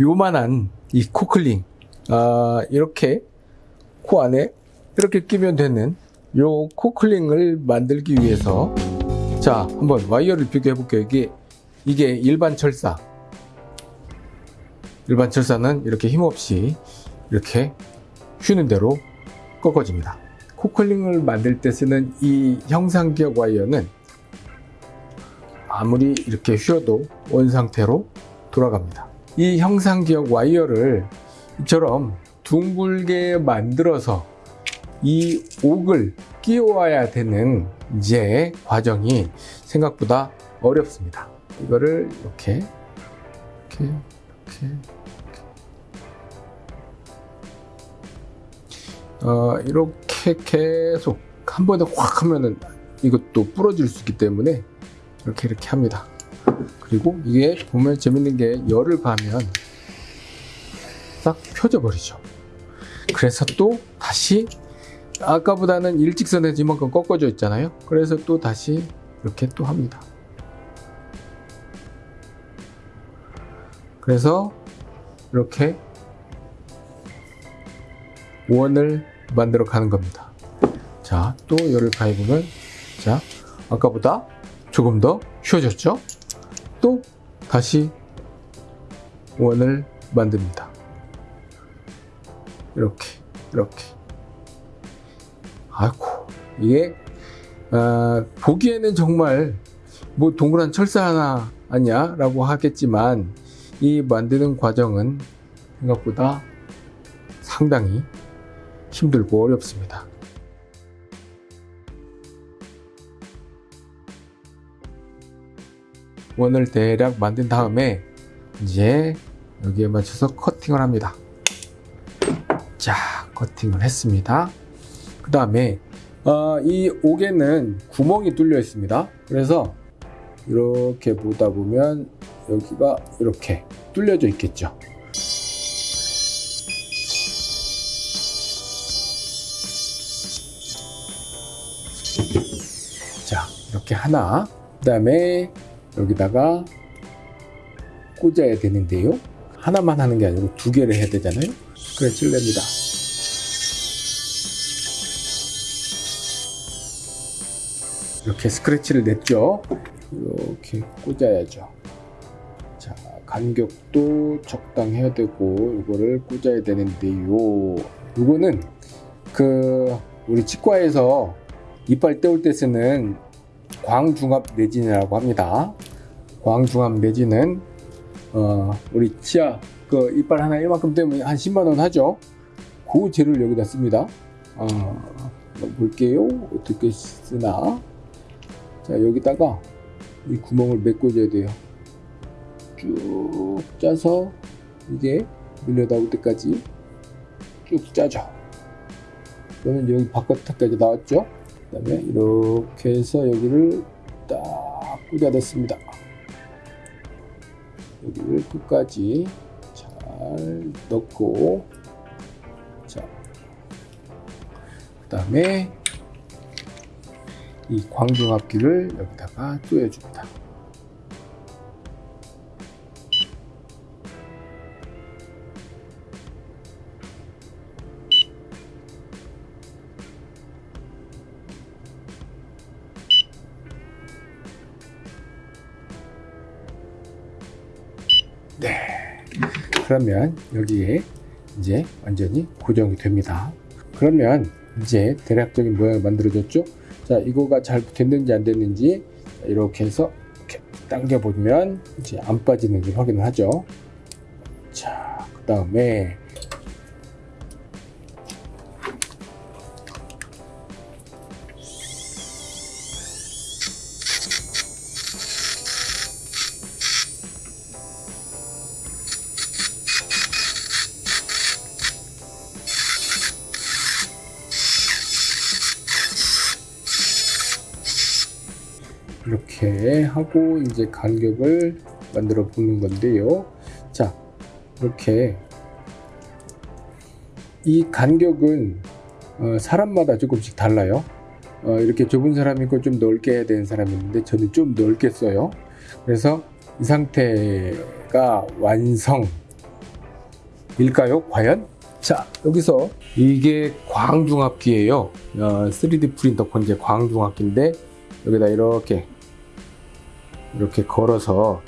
요만한 이 코클링 아, 이렇게 코 안에 이렇게 끼면 되는 요 코클링을 만들기 위해서 자 한번 와이어를 비교해 볼게요. 이게 이게 일반 철사. 일반 철사는 이렇게 힘없이 이렇게 휘는 대로 꺾어집니다. 코클링을 만들 때 쓰는 이 형상기억 와이어는 아무리 이렇게 휘어도 원 상태로 돌아갑니다 이 형상기억 와이어를 이처럼 둥글게 만들어서 이 옥을 끼워야 되는 이제 과정이 생각보다 어렵습니다. 이거를 이렇게 이렇게, 이렇게. 어, 이렇게 계속 한 번에 확 하면은 이것도 부러질 수 있기 때문에 이렇게 이렇게 합니다. 그리고 이게 보면 재밌는 게 열을 가면 싹 펴져 버리죠. 그래서 또 다시 아까보다는 일직선에서 이만큼 꺾어져 있잖아요. 그래서 또 다시 이렇게 또 합니다. 그래서 이렇게 원을 만들어 가는 겁니다. 자, 또 열을 가해보면 자, 아까보다 조금 더 쉬워졌죠? 또 다시 원을 만듭니다. 이렇게 이렇게 아이고 이게 아, 보기에는 정말 뭐 동그란 철사 하나 아니야 라고 하겠지만 이 만드는 과정은 생각보다 상당히 힘들고 어렵습니다 원을 대략 만든 다음에 이제 여기에 맞춰서 커팅을 합니다. 자 커팅을 했습니다. 그 다음에 어, 이 옥에는 구멍이 뚫려 있습니다. 그래서 이렇게 보다 보면 여기가 이렇게 뚫려져 있겠죠. 자 이렇게 하나 그 다음에 여기다가 꽂아야 되는데요. 하나만 하는 게 아니고 두 개를 해야 되잖아요. 스크래치를 냅니다. 이렇게 스크래치를 냈죠? 이렇게 꽂아야죠. 자 간격도 적당해야 되고 이거를 꽂아야 되는데요. 이거는 그 우리 치과에서 이빨 떼올 때 쓰는 광중압 내진이라고 합니다. 광중압 내진은 어, 우리 치아 그 이빨 하나 이만큼 되면 한 10만원 하죠. 그 재료를 여기다 씁니다. 어, 볼게요. 어떻게 쓰나. 자 여기다가 이 구멍을 메꿔줘야 돼요. 쭉 짜서 이게 밀려 나올 때까지 쭉 짜죠. 그러면 여기 바깥까지 나왔죠 그 다음에 이렇게 해서 여기를 딱 꽂아냈습니다 여기를 끝까지 잘 넣고 자그 다음에 이 광중압기를 여기다가 조여줍니다. 네. 그러면 여기에 이제 완전히 고정이 됩니다. 그러면 이제 대략적인 모양을 만들어졌죠? 자 이거가 잘 됐는지 안 됐는지 이렇게 해서 이렇게 당겨 보면 이제 안 빠지는지 확인을 하죠 자 그 다음에 이렇게 하고 이제 간격을 만들어 보는 건데요 자 이렇게 이 간격은 어, 사람마다 조금씩 달라요 어, 이렇게 좁은 사람이 있고 좀 넓게 해야 되는 사람이 있는데 저는 좀 넓게 써요 그래서 이 상태가 완성 일까요? 과연? 자 여기서 이게 광중압기예요. 어, 3D 프린터 건재 광중압기인데 여기다 이렇게 이렇게 걸어서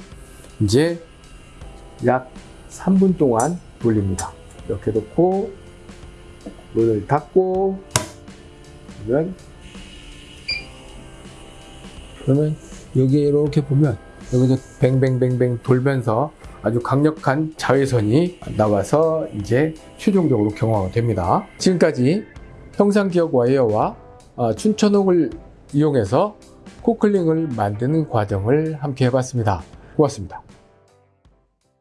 이제 약 3분 동안 돌립니다. 이렇게 놓고 문을 닫고 그러면 그러면 여기 이렇게 보면 여기서 뱅뱅뱅뱅 돌면서 아주 강력한 자외선이 나와서 이제 최종적으로 경화가 됩니다. 지금까지 형상기억 와이어와 어, 춘천옥을 이용해서 코클링을 만드는 과정을 함께 해봤습니다. 고맙습니다.